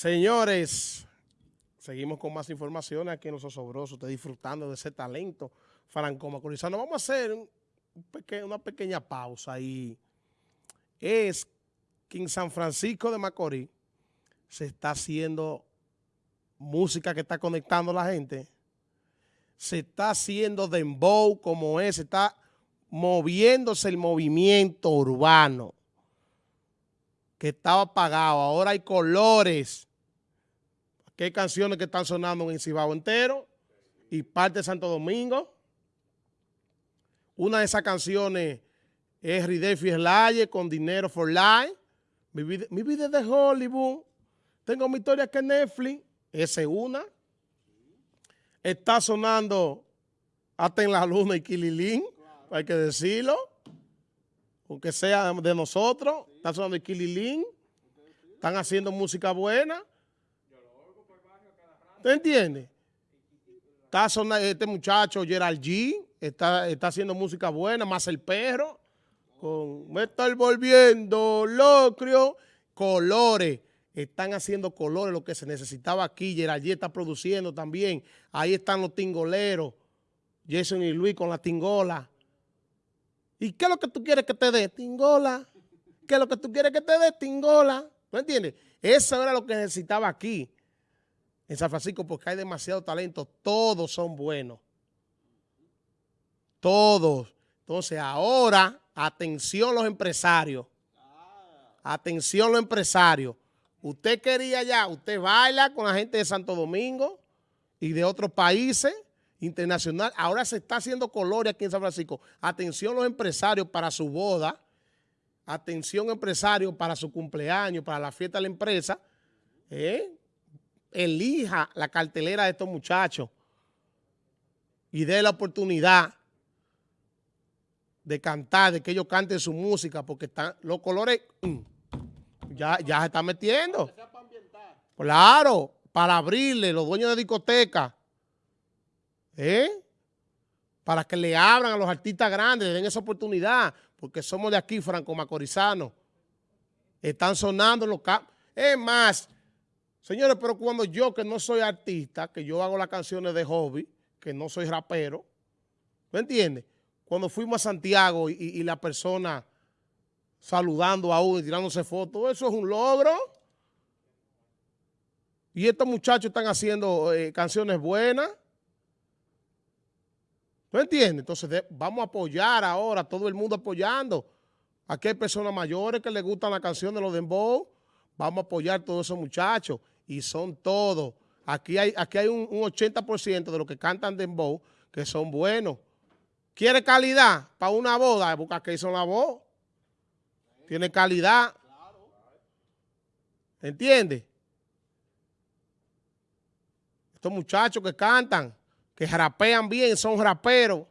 Señores, seguimos con más informaciones aquí en Los Osobrosos, usted disfrutando de ese talento franco-macorizano. Vamos a hacer una pequeña pausa y es que en San Francisco de Macorís se está haciendo música que está conectando a la gente, se está haciendo dembow como es, se está moviéndose el movimiento urbano que estaba apagado, ahora hay colores, que hay canciones que están sonando en Cibao entero y parte de Santo Domingo. Una de esas canciones es Ridefi Slaye con Dinero for Life. Mi vida, mi vida es de Hollywood. Tengo mi historia que Netflix. Esa es una. Está sonando hasta en la luna y Kililín, hay que decirlo. Aunque sea de nosotros. Está sonando y Kililín. Están haciendo música buena. ¿Te entiendes? Está sonando este muchacho, Gerald G, está, está haciendo música buena, más el perro, con Me está volviendo locrio, colores, están haciendo colores, lo que se necesitaba aquí, Gerald G está produciendo también, ahí están los tingoleros, Jason y Luis con la tingola. ¿Y qué es lo que tú quieres que te dé? Tingola. ¿Qué es lo que tú quieres que te dé? Tingola. ¿No entiendes? Eso era lo que necesitaba aquí en San Francisco porque hay demasiado talento. Todos son buenos. Todos. Entonces ahora, atención los empresarios. Atención los empresarios. Usted quería ya, usted baila con la gente de Santo Domingo y de otros países internacionales. Ahora se está haciendo colores aquí en San Francisco. Atención los empresarios para su boda. Atención empresarios para su cumpleaños, para la fiesta de la empresa. ¿Eh? elija la cartelera de estos muchachos y dé la oportunidad de cantar, de que ellos canten su música, porque están los colores mm, ya, ya se están metiendo. Claro, para abrirle los dueños de discoteca, ¿eh? para que le abran a los artistas grandes, le den esa oportunidad, porque somos de aquí, Franco Macorizano. Están sonando los campos. Es más, Señores, pero cuando yo, que no soy artista, que yo hago las canciones de hobby, que no soy rapero, ¿me entiendes? Cuando fuimos a Santiago y, la persona saludando a uno y tirándose fotos, eso es un logro. Y estos muchachos están haciendo eh, canciones buenas. ¿Me entiendes? Entonces vamos a apoyar ahora, todo el mundo apoyando. Aquí hay personas mayores que les gustan la canción de los Dembow. Vamos a apoyar a todos esos muchachos y son todos. Aquí hay, aquí hay un, 80% de los que cantan dembow que son buenos. ¿Quiere calidad para una boda? Busca que hizo la voz. Tiene calidad. ¿Entiende? Estos muchachos que cantan, que rapean bien, son raperos.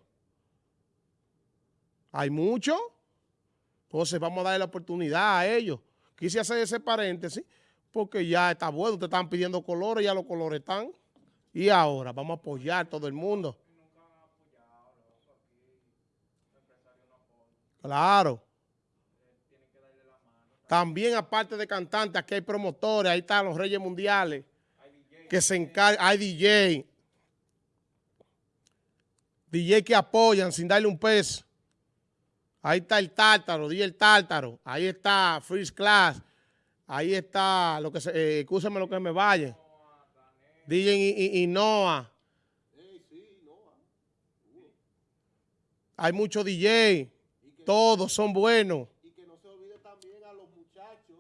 Hay muchos. Entonces vamos a darle la oportunidad a ellos. Quise hacer ese paréntesis porque ya está bueno, te están pidiendo colores, ya los colores están. Y ahora vamos a apoyar a todo el mundo. Claro. También aparte de cantantes, aquí hay promotores, ahí están los Reyes Mundiales, que se encargan, hay DJ, DJ que apoyan sin darle un peso. Ahí está el Tártaro, DJ el Tártaro, ahí está Freeze Class, Ahí está, lo que se, eh, lo que me vaya. DJ y. Hay muchos DJ, todos son buenos. Y que no se olvide también a los muchachos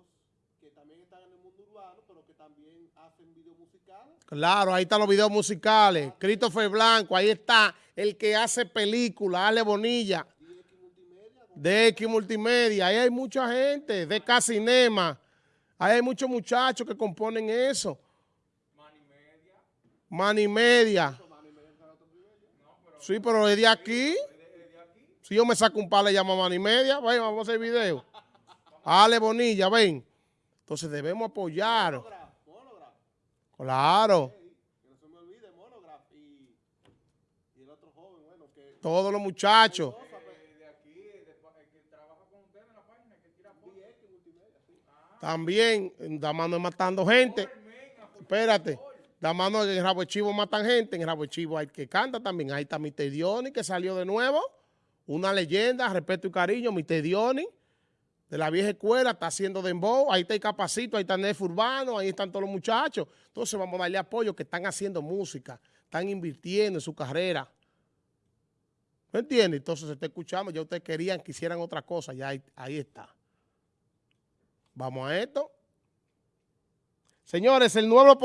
que también están en el mundo urbano, pero que también hacen videos musicales. Claro, ahí están los videos musicales. Christopher Blanco, ahí está el que hace películas, Ale Bonilla. De X Multimedia. Ahí hay mucha gente, de Casinema. Ahí hay muchos muchachos que componen eso. Mani media. Sí, pero es de aquí. Si yo me saco un par, le llamo Mani media. Ven, vamos a hacer video. Ale Bonilla, ven. Entonces debemos apoyar. Claro. Todos los muchachos. También, Damano es matando gente. Espérate. Damano en Rabo Chivo matan gente. En Rabo Chivo hay que canta también. Ahí está Mr. Dioni que salió de nuevo. Una leyenda, respeto y cariño, Mr. Dioni de la vieja escuela está haciendo dembow. Ahí está el Capacito, ahí está Nef Urbano, ahí están todos los muchachos. Entonces vamos a darle apoyo que están haciendo música. Están invirtiendo en su carrera. ¿Me entiende? Entonces se está escuchando. Ya ustedes querían que hicieran otra cosa. Ya ahí, ahí está. Vamos a esto. Señores, el nuevo...